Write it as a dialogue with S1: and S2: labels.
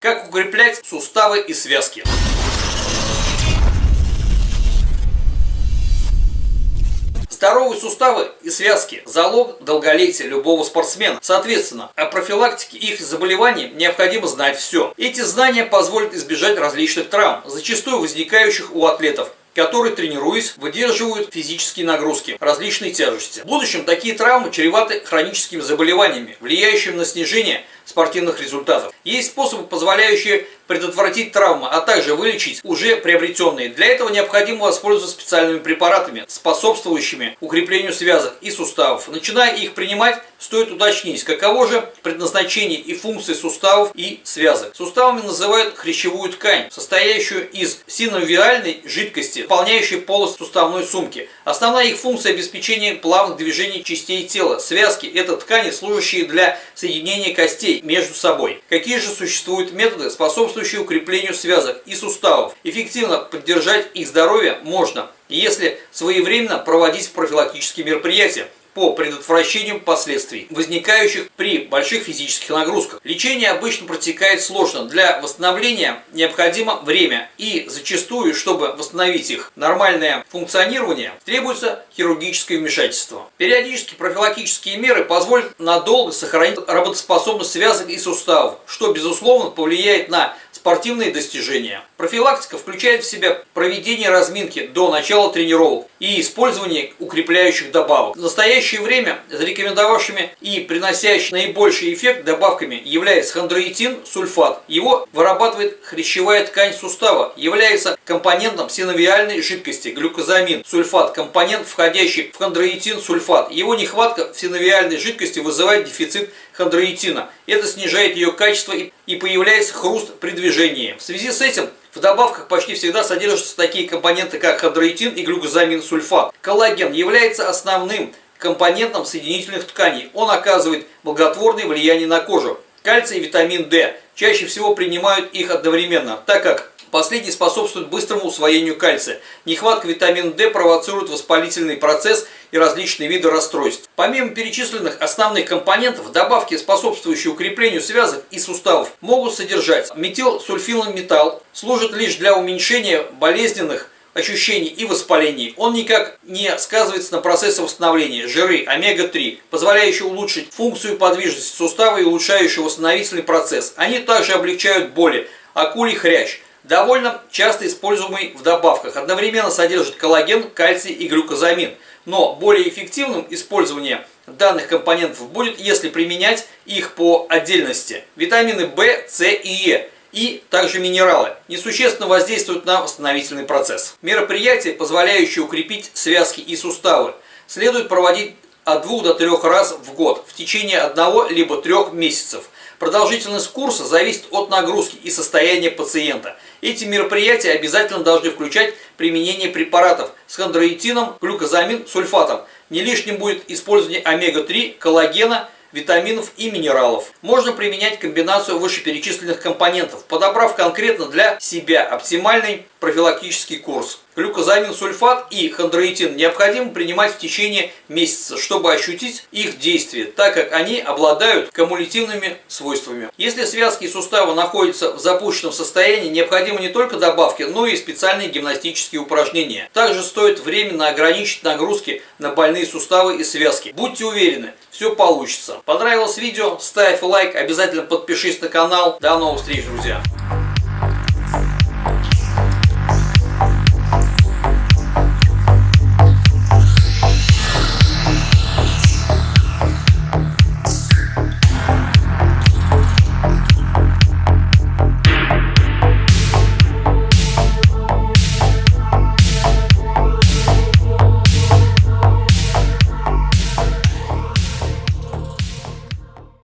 S1: Как укреплять суставы и связки? Здоровые суставы и связки – залог долголетия любого спортсмена. Соответственно, о профилактике их заболеваний необходимо знать все. Эти знания позволят избежать различных травм, зачастую возникающих у атлетов, которые, тренируясь, выдерживают физические нагрузки, различные тяжести. В будущем такие травмы чреваты хроническими заболеваниями, влияющими на снижение спортивных результатов. Есть способы, позволяющие предотвратить травмы, а также вылечить уже приобретенные. Для этого необходимо воспользоваться специальными препаратами, способствующими укреплению связок и суставов. Начиная их принимать, стоит уточнить, каково же предназначение и функции суставов и связок. Суставами называют хрящевую ткань, состоящую из синовиальной жидкости, выполняющей полость суставной сумки. Основная их функция – обеспечение плавных движений частей тела. Связки – это ткани, служащие для соединения костей между собой. Какие же существуют методы, способствующие укреплению связок и суставов. Эффективно поддержать их здоровье можно, если своевременно проводить профилактические мероприятия по предотвращению последствий, возникающих при больших физических нагрузках. Лечение обычно протекает сложно. Для восстановления необходимо время и зачастую, чтобы восстановить их нормальное функционирование, требуется хирургическое вмешательство. Периодически профилактические меры позволят надолго сохранить работоспособность связок и суставов, что безусловно повлияет на спортивные достижения. Профилактика включает в себя проведение разминки до начала тренировок и использование укрепляющих добавок. В настоящее время зарекомендовавшими и приносящими наибольший эффект добавками является хондроитин, сульфат. Его вырабатывает хрящевая ткань сустава, является компонентом синовиальной жидкости, глюкозамин, сульфат, компонент, входящий в хондроитин, сульфат. Его нехватка в синовиальной жидкости вызывает дефицит хондроитина. Это снижает ее качество и появляется хруст при движении. В связи с этим в добавках почти всегда содержатся такие компоненты, как хондроитин и глюкозамин сульфат. Коллаген является основным компонентом соединительных тканей. Он оказывает благотворное влияние на кожу. Кальций и витамин D чаще всего принимают их одновременно, так как Последний способствует быстрому усвоению кальция. Нехватка витамина D провоцирует воспалительный процесс и различные виды расстройств. Помимо перечисленных основных компонентов, добавки, способствующие укреплению связок и суставов, могут содержать метал, служит лишь для уменьшения болезненных ощущений и воспалений. Он никак не сказывается на процессе восстановления. Жиры омега-3, позволяющие улучшить функцию подвижности сустава и улучшающие восстановительный процесс. Они также облегчают боли. Акулий хрящ довольно часто используемый в добавках. Одновременно содержит коллаген, кальций и глюкозамин. Но более эффективным использование данных компонентов будет, если применять их по отдельности. Витамины В, С и Е и также минералы несущественно воздействуют на восстановительный процесс. Мероприятия, позволяющие укрепить связки и суставы, следует проводить от 2 до 3 раз в год в течение одного либо трех месяцев – Продолжительность курса зависит от нагрузки и состояния пациента. Эти мероприятия обязательно должны включать применение препаратов с хондроитином, глюкозамин, сульфатом. Не лишним будет использование омега-3, коллагена, витаминов и минералов. Можно применять комбинацию вышеперечисленных компонентов, подобрав конкретно для себя оптимальный профилактический курс. Глюкозамин сульфат и хондроитин необходимо принимать в течение месяца, чтобы ощутить их действие, так как они обладают кумулятивными свойствами. Если связки и суставы находятся в запущенном состоянии, необходимы не только добавки, но и специальные гимнастические упражнения. Также стоит временно ограничить нагрузки на больные суставы и связки. Будьте уверены, все получится. Понравилось видео? Ставь лайк, обязательно подпишись на канал. До новых встреч, друзья!